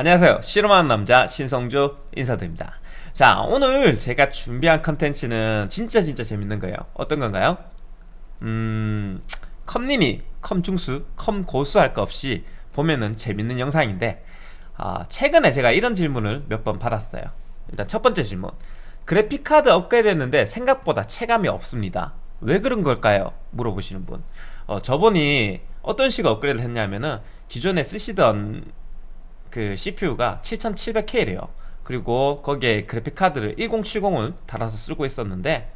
안녕하세요. 실험하는 남자 신성주 인사드립니다. 자 오늘 제가 준비한 컨텐츠는 진짜 진짜 재밌는 거예요. 어떤 건가요? 음... 컴리니, 컴중수, 컴고수 할 거 없이 보면은 재밌는 영상인데 아, 최근에 제가 이런 질문을 몇 번 받았어요. 일단 첫 번째 질문. 그래픽카드 업그레이드 했는데 생각보다 체감이 없습니다. 왜 그런 걸까요? 물어보시는 분. 어, 저번이 어떤 식으로 업그레이드 했냐면은 기존에 쓰시던 그 CPU가 7700K래요. 그리고 거기에 그래픽카드를 1070을 달아서 쓰고 있었는데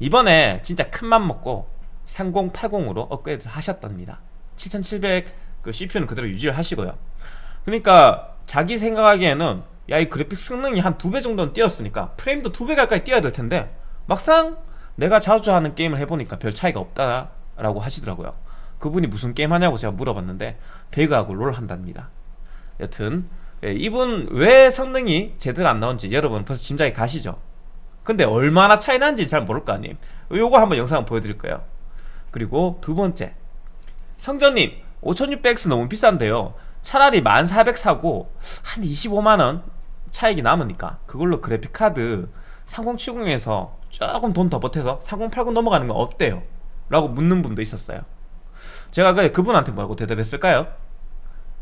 이번에 진짜 큰맘 먹고 3080으로 업그레이드를 하셨답니다. 7700 그 CPU는 그대로 유지를 하시고요. 그러니까 자기 생각하기에는 야 이 그래픽 성능이 한 두 배 정도는 뛰었으니까 프레임도 두 배 가까이 뛰어야 될 텐데 막상 내가 자주 하는 게임을 해보니까 별 차이가 없다라고 하시더라고요. 그분이 무슨 게임 하냐고 제가 물어봤는데 배그하고 롤 한답니다 여튼 예, 이분 왜 성능이 제대로 안 나온지 여러분 벌써 짐작이 가시죠? 근데 얼마나 차이 나는지 잘 모를 거 아님? 요거 한번 영상 보여드릴 거예요. 그리고 두 번째. 성전님 5600X 너무 비싼데요. 차라리 1400 사고 한 25만원 차익이 남으니까 그걸로 그래픽카드 3070에서 조금 돈 더 보태서 3080 넘어가는 건 어때요? 라고 묻는 분도 있었어요. 제가 그분한테 뭐라고 대답했을까요?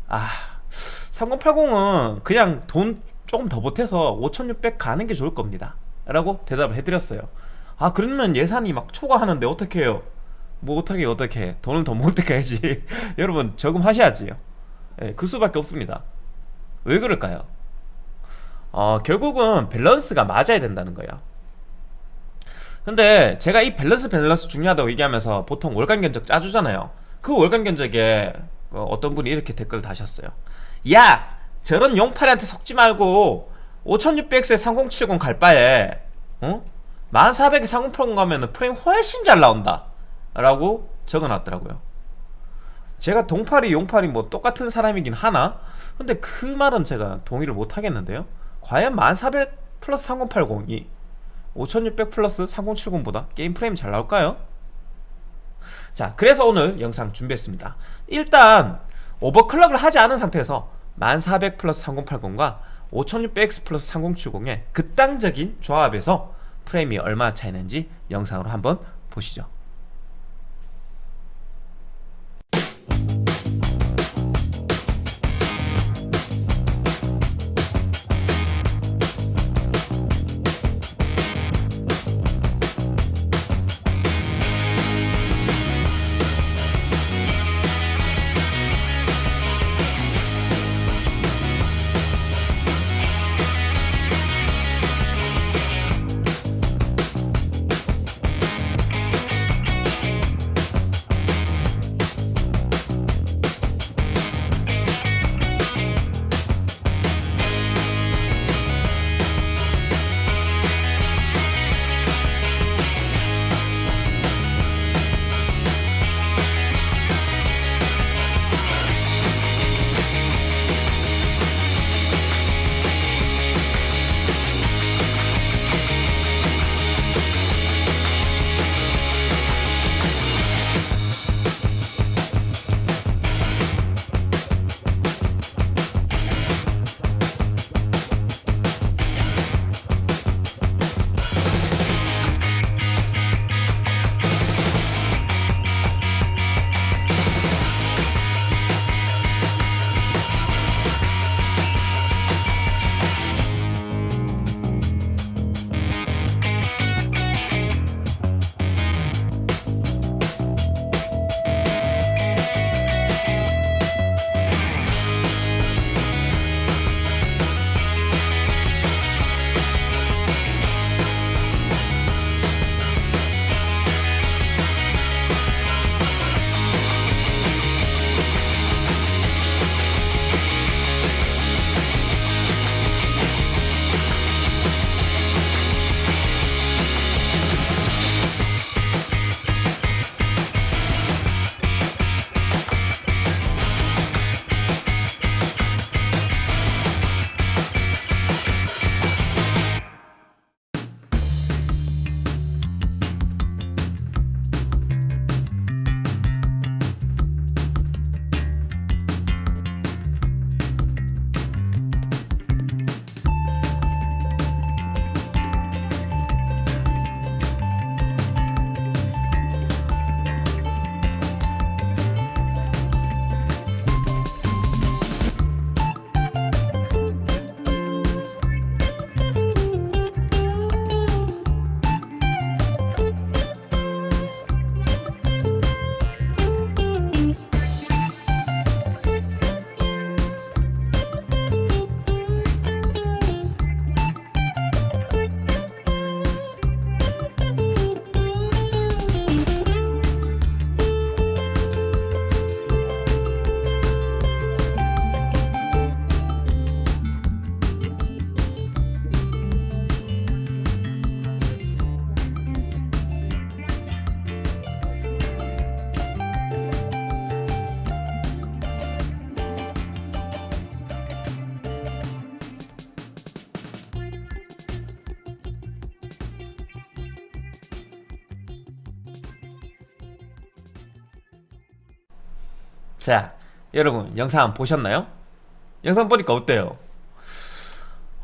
아 3080은 그냥 돈 조금 더 보태서 5600 가는 게 좋을 겁니다. 라고 대답을 해드렸어요. 아 그러면 예산이 막 초과하는데 어떻게 해요? 뭐 어떻게 어떻게 해? 돈을 더 모을 때까지. 여러분 저금하셔야지요. 예, 그 수밖에 없습니다. 왜 그럴까요? 어, 결국은 밸런스가 맞아야 된다는 거예요. 근데 제가 이 밸런스 밸런스 중요하다고 얘기하면서 보통 월간 견적 짜주잖아요. 그 월간 견적에 그 어떤 분이 이렇게 댓글을 다셨어요 야 저런 용팔이한테 속지 말고 5600X에 3070 갈 바에 어? 1400에 3080 가면은 프레임 훨씬 잘 나온다. 라고 적어놨더라고요. 제가 동팔이 용팔이 뭐 똑같은 사람이긴 하나? 근데 그 말은 제가 동의를 못하겠는데요. 과연 1400 플러스 3080이 5600 플러스 3070보다 게임 프레임이 잘 나올까요? 자 그래서 오늘 영상 준비했습니다. 일단 overclock을 하지 않은 상태에서 1400 플러스 3080과 5600X 플러스 3070의 극단적인 조합에서 프레임이 얼마나 차이는지 영상으로 한번 보시죠 자 여러분 영상 보셨나요? 영상 보니까 어때요?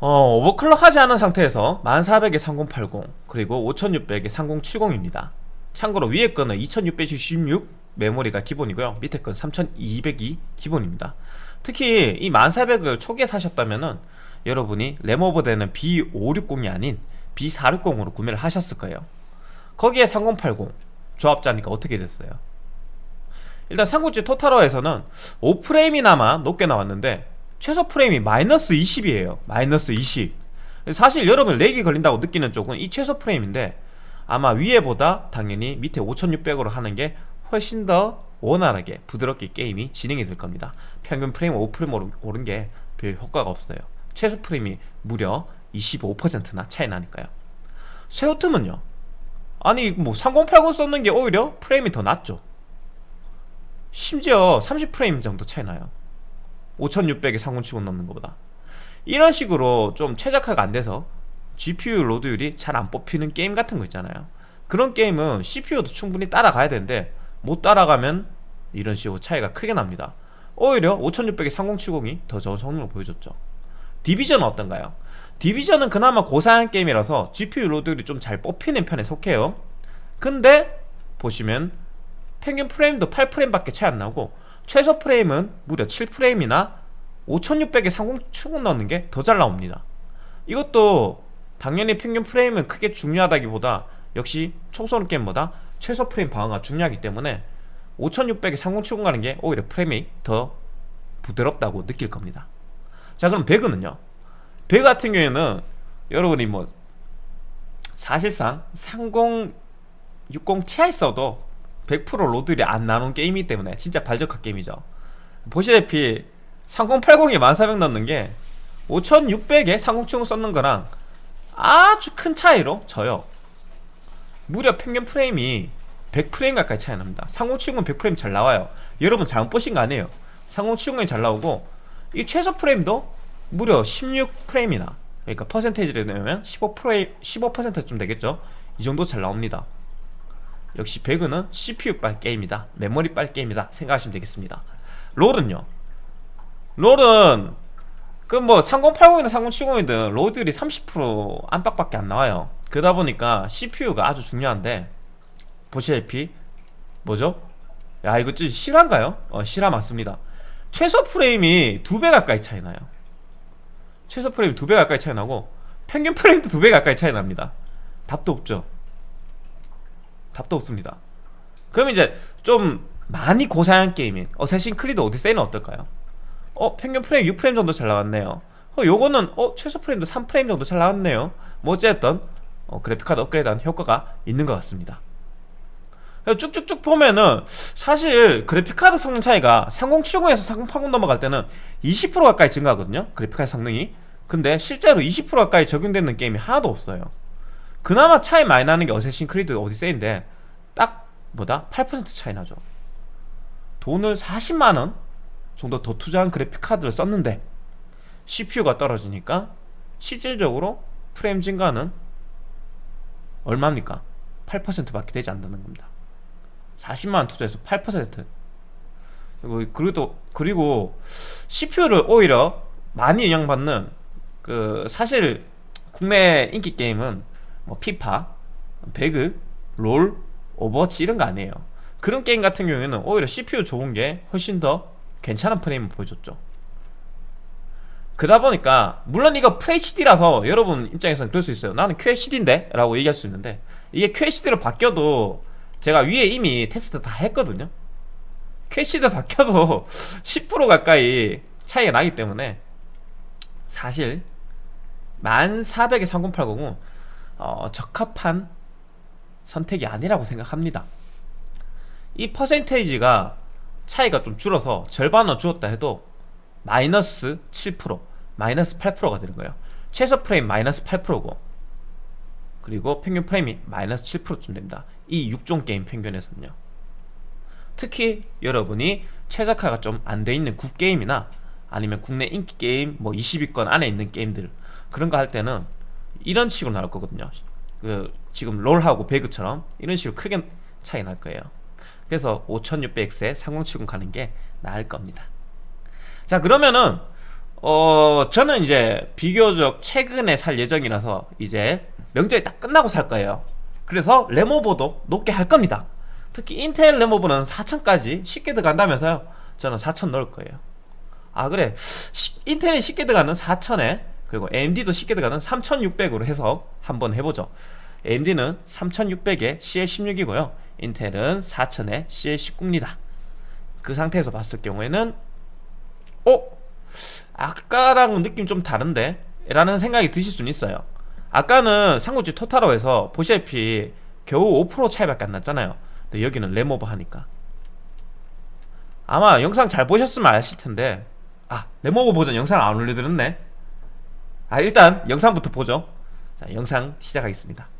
어, 오버클럭 하지 않은 상태에서 1400에 3080 그리고 5600에 3070입니다 참고로 위에 거는 2616 메모리가 기본이고요 밑에 건 3200이 기본입니다 특히 이 1400을 초기에 사셨다면은 여러분이 램오버 되는 B560이 아닌 B460으로 구매를 하셨을 거예요 거기에 3080 조합자니까 어떻게 됐어요? 일단 삼국지 토탈화에서는 5프레임이나마 높게 나왔는데 최소 프레임이 마이너스 20이에요. 마이너스 20 사실 여러분 렉이 걸린다고 느끼는 쪽은 이 최소 프레임인데 아마 위에보다 당연히 밑에 5600으로 하는 게 훨씬 더 원활하게 부드럽게 게임이 진행이 될 겁니다. 평균 프레임 5프레임 오른 게 별 효과가 없어요. 최소 프레임이 무려 25%나 차이 나니까요. 쇠오툼은요. 아니 뭐 3080 썼는 게 오히려 프레임이 더 낮죠 심지어 30프레임 정도 차이 나요. 5600에 3070 넣는 것보다. 이런 식으로 좀 최적화가 안 돼서 GPU 로드율이 잘 안 뽑히는 게임 같은 거 있잖아요. 그런 게임은 CPU도 충분히 따라가야 되는데 못 따라가면 이런 식으로 차이가 크게 납니다. 오히려 5600에 3070이 더 좋은 성능을 보여줬죠. 디비전은 어떤가요? 디비전은 그나마 고사양 게임이라서 GPU load율이 좀 잘 뽑히는 편에 속해요. 근데 보시면 평균 프레임도 8프레임밖에 차이 안 나고 최소 프레임은 무려 7프레임이나 5600에 3070 넣는 게 더 잘 나옵니다. 이것도 당연히 평균 프레임은 크게 중요하다기보다 역시 총 쏘는 게임보다 최소 프레임 방어가 중요하기 때문에 5600에 3070 가는 게 오히려 프레임이 더 부드럽다고 느낄 겁니다. 자 그럼 배그는요? 배그 같은 경우에는 여러분이 뭐 사실상 3060 Ti 써도 100% 로드율이 안 나오는 게임이기 때문에 진짜 발적한 게임이죠. 보시다시피 3080에 1400 넣는 게 5600에 3070 썼는 거랑 아주 큰 차이로 져요. 무려 평균 프레임이 100프레임 가까이 차이 납니다. 3070은 100프레임 잘 나와요. 여러분 잘못 보신 거 아니에요. 3070이 잘 나오고 이 최소 프레임도 무려 16프레임이나 그러니까 퍼센테이지를 내면 15프레임 15%쯤 되겠죠? 이 정도 잘 나옵니다 역시 배그는 CPU 빨 게임이다 메모리 빨 게임이다 생각하시면 되겠습니다. 롤은요? 롤은 그 뭐 3080이든 3070이든 로드율이 30% 안팎밖에 안 나와요. 그러다 보니까 CPU가 아주 중요한데 보시다시피 뭐죠? 야 이거 좀 실화인가요? 어 실화 맞습니다. 최소 프레임이 두 배 가까이 차이 나요. 최소 프레임이 두 배 가까이 차이 나고 평균 프레임도 두 배 가까이 차이 납니다. 답도 없죠 답도 없습니다. 그럼 이제 좀 많이 고사양 게임인 어쌔신 크리드 오디세이는 어떨까요? 어 평균 프레임 6프레임 정도 잘 나왔네요. 어 요거는 어 최소 프레임도 3프레임 정도 잘 나왔네요. 뭐 어쨌든 어, 그래픽카드 업그레이드한 효과가 있는 것 같습니다. 쭉쭉쭉 보면은 사실 그래픽카드 성능 차이가 3070에서 3080 넘어갈 때는 20% 가까이 증가하거든요 그래픽카드 성능이. 근데 실제로 20% 가까이 적용되는 게임이 하나도 없어요 그나마 차이 많이 나는 게 어쌔신 크리드 오디세이인데 딱 뭐다? 8% 차이 나죠 돈을 40만원 정도 더 투자한 그래픽카드를 썼는데 CPU가 떨어지니까 실질적으로 프레임 증가는 얼마입니까? 8%밖에 되지 않는다는 겁니다 40만원 투자해서 8% 그리고 그리고, 그리고 CPU를 오히려 많이 영향받는 그 사실 국내 인기 게임은 뭐 피파, 배그, 롤, 오버워치 이런 거 아니에요. 그런 게임 같은 경우에는 오히려 CPU 좋은 게 훨씬 더 괜찮은 프레임을 보여줬죠. 그러다 보니까 물론 이거 FHD라서 여러분 입장에서는 그럴 수 있어요. 나는 QHD인데? 라고 얘기할 수 있는데 이게 QHD로 바뀌어도 제가 위에 이미 테스트 다 했거든요. QHD 바뀌어도 10% 가까이 차이가 나기 때문에 사실 1400에 3080은 어, 적합한 선택이 아니라고 생각합니다. 이 퍼센테이지가 차이가 좀 줄어서 절반은 줄었다 해도 마이너스 7% 마이너스 8%가 되는 거예요. 최소 프레임 마이너스 8%고 그리고 평균 프레임이 마이너스 7%쯤 됩니다. 이 6종 게임 평균에서는요. 특히 여러분이 최적화가 좀 안 돼 있는 국게임이나 아니면 국내 인기 게임 뭐 20위권 안에 있는 게임들 그런 거 할 때는 이런 식으로 나올 거거든요. 그 지금 롤하고 배그처럼 이런 식으로 크게 차이 날 거예요. 그래서 5600X에 3070 가는 게 나을 겁니다. 자 그러면은 어 저는 이제 비교적 최근에 살 예정이라서 이제 명절이 딱 끝나고 살 거예요. 그래서 레모버도 높게 할 겁니다. 특히 인텔 레모버는 4000까지 쉽게 들어간다면서요? 저는 4000 넣을 거예요. 아 그래. 시, 인텔이 쉽게 들어가는 4000에 그리고 AMD도 쉽게 들어가는 3600으로 해서 한번 해보죠. AMD는 3600에 CL16이고요. 인텔은 4000에 CL19입니다. 그 상태에서 봤을 경우에는 어? 아까랑은 느낌 좀 다른데? 라는 생각이 드실 수는 있어요. 아까는 상구지 토탈로에서 보시다시피 겨우 5% 차이밖에 안 났잖아요. 근데 여기는 레모버 하니까. 아마 영상 잘 보셨으면 아실 텐데 아 레모버 버전 영상 안 올려드렸네 아 일단 영상부터 보죠. 자 영상 시작하겠습니다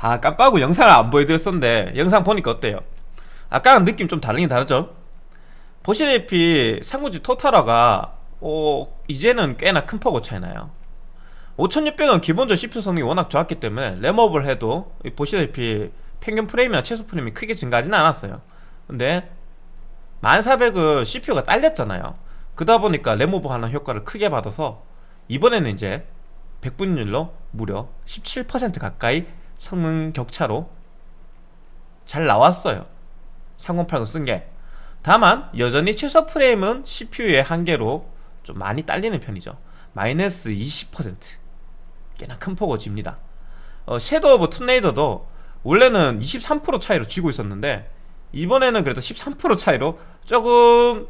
아 깜빡하고 영상을 안 보여드렸었는데 영상 보니까 어때요? 아까랑 느낌 좀 다르긴 다르죠? 보시다시피 상구지 토탈화가 어, 이제는 꽤나 큰 폭으로 차이나요 5600은 기본적으로 CPU 성능이 워낙 좋았기 때문에 램업을 해도 보시다시피 평균 프레임이나 최소 프레임이 크게 증가하지는 않았어요 근데 1400은 CPU가 딸렸잖아요 그러다 보니까 램오버 하는 효과를 크게 받아서 이번에는 이제 100분율로 무려 17% 가까이 성능 격차로 잘 나왔어요. 3080 쓴 게. 다만 여전히 최소 프레임은 CPU의 한계로 좀 많이 딸리는 편이죠. 마이너스 20% 꽤나 큰 폭으로 집니다. 어, 섀도우 오브 툼레이더도 원래는 23% 차이로 지고 있었는데 이번에는 그래도 13% 차이로 조금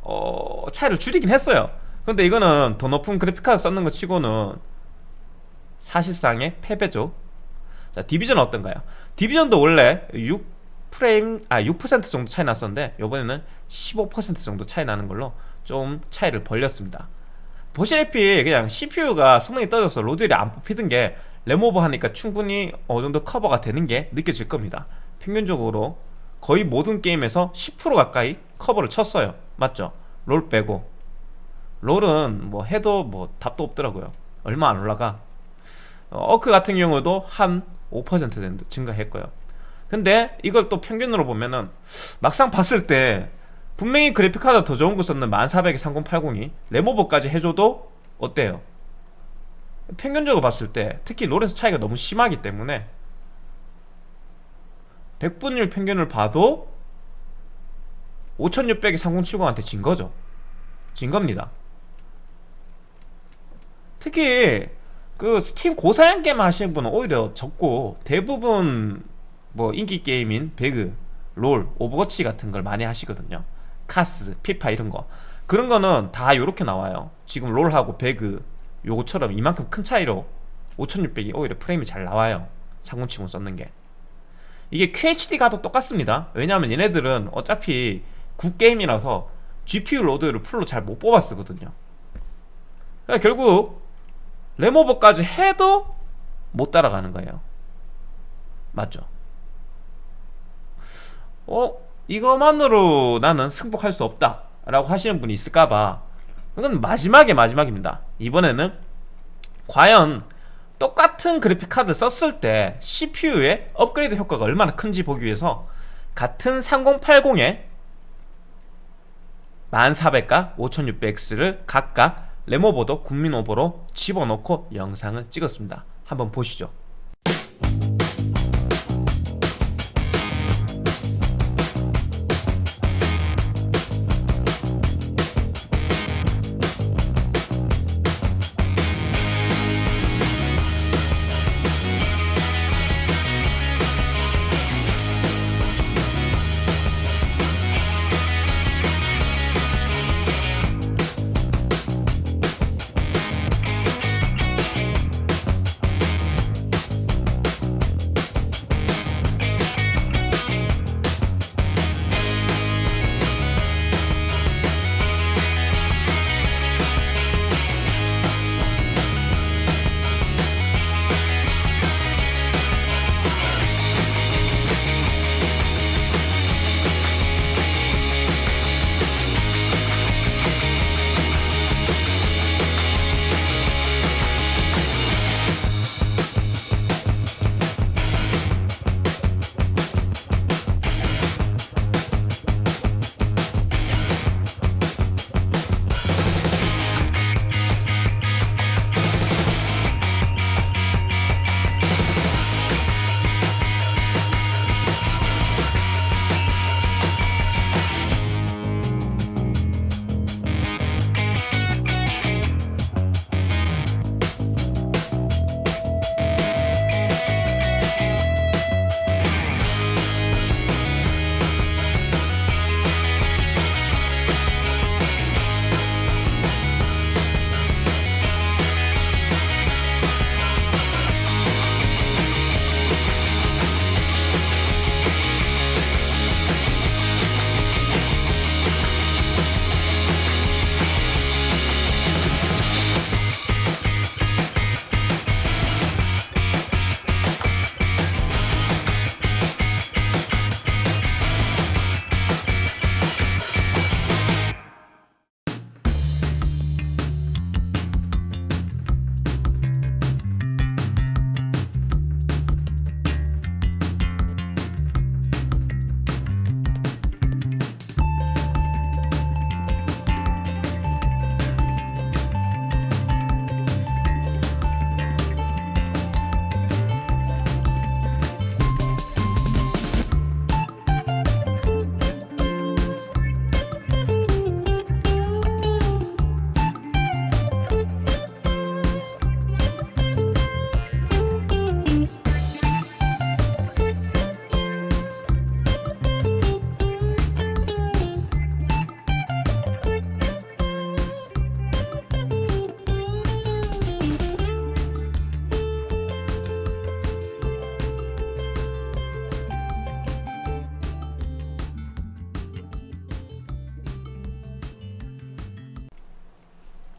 어, 차이를 줄이긴 했어요. 근데 이거는 더 높은 그래픽카드 썼는 것 치고는 사실상의 패배죠 자 디비전은 어떤가요? 디비전도 원래 6 프레임 아 6% 정도 차이 났었는데 이번에는 15% 정도 차이 나는 걸로 좀 차이를 벌렸습니다. 보시다시피 그냥 CPU가 성능이 떨어져서 로드율이 안 뽑히던 게 램오버 하니까 충분히 어느 정도 커버가 되는 게 느껴질 겁니다. 평균적으로 거의 모든 게임에서 10% 가까이 커버를 쳤어요. 맞죠? 롤 빼고. 롤은 뭐 해도 뭐 답도 없더라고요. 얼마 안 올라가. 어, 어크 같은 경우도 한 5% 정도 증가했고요. 근데 이걸 또 평균으로 보면은 막상 봤을 때 분명히 그래픽카드 더 좋은 거 썼는 1400에 3080이 램오버까지 해줘도 어때요? 평균적으로 봤을 때 특히 롤에서 차이가 너무 심하기 때문에 100분율 평균을 봐도 5600이 3070한테 진 거죠. 진 겁니다. 특히 그 스팀 고사양 게임 하시는 분은 오히려 적고 대부분 뭐 인기 게임인 배그, 롤, 오버워치 같은 걸 많이 하시거든요. 카스, 피파 이런 거. 그런 거는 다 요렇게 나와요. 지금 롤하고 배그 요거처럼 이만큼 큰 차이로 5600이 오히려 프레임이 잘 나와요. 3070 썼는 게. 이게 QHD가도 똑같습니다. 왜냐하면 얘네들은 어차피 굿게임이라서 GPU 로드를 풀로 잘 못 뽑아 쓰거든요. 그러니까 결국 램over까지 해도 못 따라가는 거예요 맞죠? 어? 이것만으로 나는 승복할 수 없다 라고 하시는 분이 있을까봐 이건 마지막에 마지막입니다 이번에는 과연 똑같은 그래픽카드 썼을 때 CPU의 업그레이드 효과가 얼마나 큰지 보기 위해서 같은 3080에 1400과 5600X를 각각 레모보도 국민 오버로 집어넣고 영상을 찍었습니다. 한번 보시죠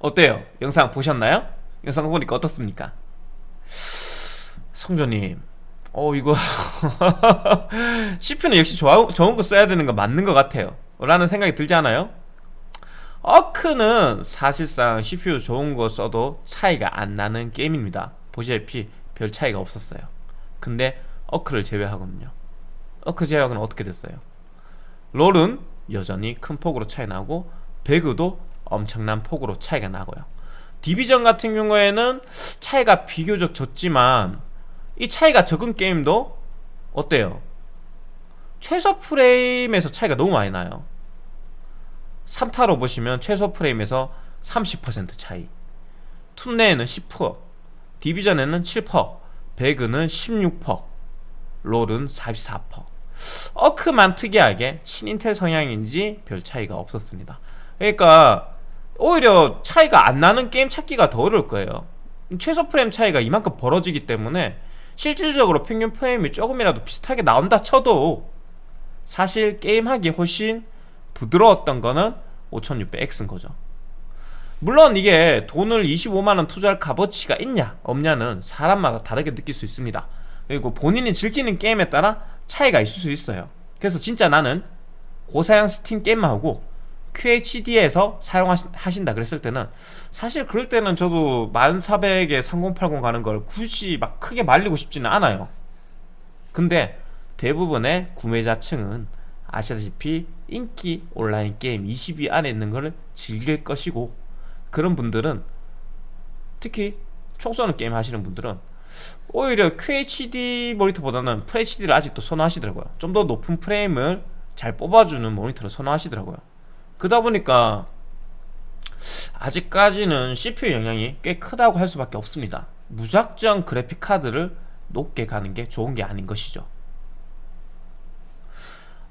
어때요? 영상 보셨나요? 영상 보니까 어떻습니까? 성조님 어 이거 CPU는 역시 좋아, 좋은 거 써야 되는 거 맞는 것 같아요 라는 생각이 들지 않아요? 어크는 사실상 CPU 좋은 거 써도 차이가 안 나는 게임입니다 보시다시피 별 차이가 없었어요 근데 어크를 제외하거든요 어크 제외하고는 어떻게 됐어요? 롤은 여전히 큰 폭으로 차이 나고 배그도 엄청난 폭으로 차이가 나고요. 디비전 같은 경우에는 차이가 비교적 적지만 이 차이가 적은 게임도 어때요? 최소 프레임에서 차이가 너무 많이 나요. 3타로 보시면 최소 프레임에서 30% 차이 툰레에는 10% 디비전에는 7% 배그는 16% 롤은 44% 어크만 특이하게 친인텔 성향인지 별 차이가 없었습니다. 그러니까 오히려 차이가 안 나는 게임 찾기가 더 어려울 거예요. 최소 프레임 차이가 이만큼 벌어지기 때문에 실질적으로 평균 프레임이 조금이라도 비슷하게 나온다 쳐도 사실 게임하기 훨씬 부드러웠던 거는 5600X인 거죠. 물론 이게 돈을 25만원 투자할 값어치가 있냐 없냐는 사람마다 다르게 느낄 수 있습니다. 그리고 본인이 즐기는 게임에 따라 차이가 있을 수 있어요. 그래서 진짜 나는 고사양 스팀 게임만 하고 QHD에서 사용하신다 그랬을 때는 사실 그럴 때는 저도 1400에 3080 가는 걸 굳이 막 크게 말리고 싶지는 않아요. 근데 대부분의 구매자층은 아시다시피 인기 온라인 게임 20위 안에 있는 것을 즐길 것이고 그런 분들은 특히 총 쏘는 게임 하시는 분들은 오히려 QHD 모니터보다는 FHD를 아직도 선호하시더라고요. 좀 더 높은 프레임을 잘 뽑아주는 모니터를 선호하시더라고요 그러다 보니까 아직까지는 CPU 영향이 꽤 크다고 할 수밖에 없습니다. 무작정 그래픽카드를 높게 가는 게 좋은 게 아닌 것이죠.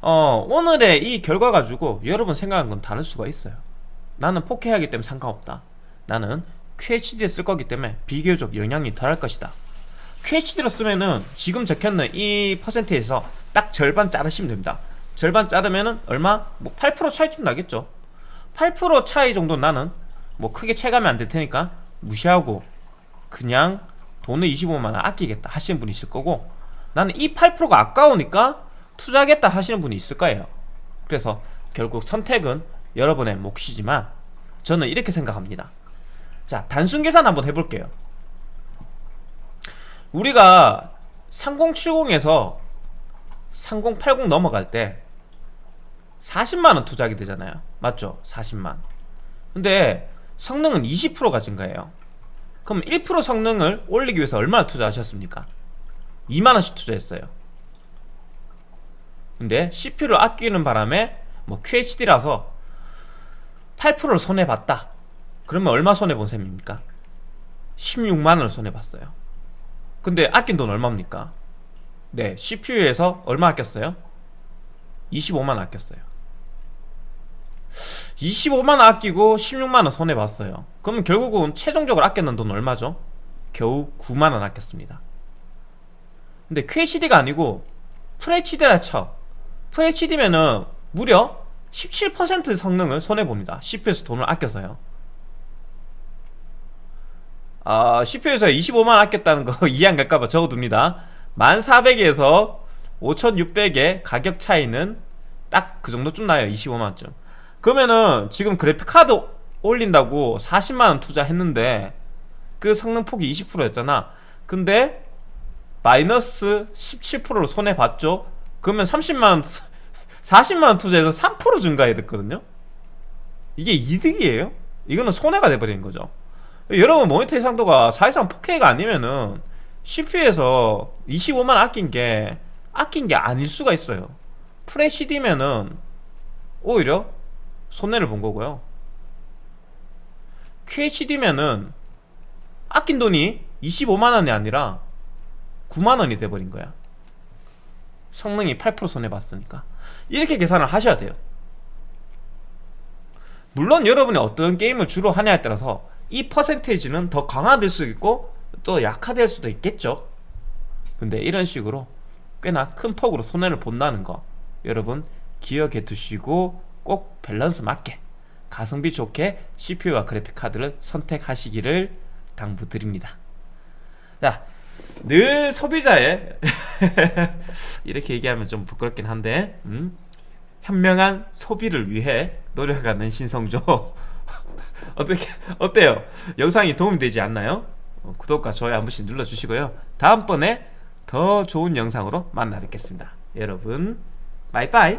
어, 오늘의 이 결과 가지고 여러분 생각한 건 다를 수가 있어요. 나는 4K 하기 때문에 상관없다. 나는 QHD 쓸 거기 때문에 비교적 영향이 덜할 것이다. QHD로 쓰면은 지금 적혀있는 이 퍼센트에서 딱 절반 자르시면 됩니다 절반 자르면은 얼마? 뭐 8% 차이쯤 나겠죠. 8% 차이 정도 나는 뭐 크게 체감이 안 될 테니까 무시하고 그냥 돈을 25만원 아끼겠다 하시는 분이 있을 거고 나는 이 8%가 아까우니까 투자하겠다 하시는 분이 있을 거예요. 그래서 결국 선택은 여러분의 몫이지만 저는 이렇게 생각합니다. 자 단순 계산 한번 해볼게요. 우리가 3070에서 3080 넘어갈 때 40만원 투자하게 되잖아요 맞죠? 40만 근데 성능은 20%가 증가해요 그럼 1% 성능을 올리기 위해서 얼마나 투자하셨습니까? 2만원씩 투자했어요 근데 CPU를 아끼는 바람에 뭐 QHD라서 8%를 손해봤다 그러면 얼마 손해본 셈입니까? 16만원을 손해봤어요 근데 아낀 돈 얼마입니까? 네 CPU에서 얼마 아꼈어요? 25만원 아꼈어요. 25만원 아끼고 16만원 손해봤어요. 그러면 결국은 최종적으로 아꼈는 돈 얼마죠? 겨우 9만원 아꼈습니다. 근데 QHD가 아니고 FHD라 쳐. FHD면은 무려 17% 성능을 손해봅니다. CPU에서 돈을 아껴서요. 아, CPU에서 25만 아꼈다는 거 이해 안 갈까봐 적어둡니다 1400에서 5600의 가격 차이는 딱 그 정도쯤 나요 25만원쯤. 그러면은 지금 그래픽카드 올린다고 40만원 투자했는데 그 성능폭이 20%였잖아. 근데 마이너스 17%로 손해봤죠? 그러면 30만원 40만원 투자해서 3% 증가해야 됐거든요? 이게 이득이에요? 이거는 손해가 돼버리는 거죠. 여러분 모니터 해상도가 사실상 4K가 아니면은 CPU에서 25만 아낀 게 아낀 게 아닐 수가 있어요. FHD면은 오히려 손해를 본 거고요. QHD면은 아낀 돈이 25만원이 아니라 9만원이 돼버린 거야. 성능이 8% 손해봤으니까. 이렇게 계산을 하셔야 돼요. 물론 여러분이 어떤 게임을 주로 하냐에 따라서 이 퍼센테이지는 더 강화될 수 있고 또 약화될 수도 있겠죠 근데 이런 식으로 꽤나 큰 폭으로 손해를 본다는 거 여러분 기억해 두시고 꼭 밸런스 맞게 가성비 좋게 CPU와 그래픽 카드를 선택하시기를 당부드립니다. 자, 늘 소비자의 이렇게 얘기하면 좀 부끄럽긴 한데 음? 현명한 소비를 위해 노력하는 신성조 어떻게 어때요? 영상이 도움이 되지 않나요? 어, 구독과 좋아요 한 번씩 눌러주시고요. 다음번에 더 좋은 영상으로 만나 뵙겠습니다. 여러분, 바이바이.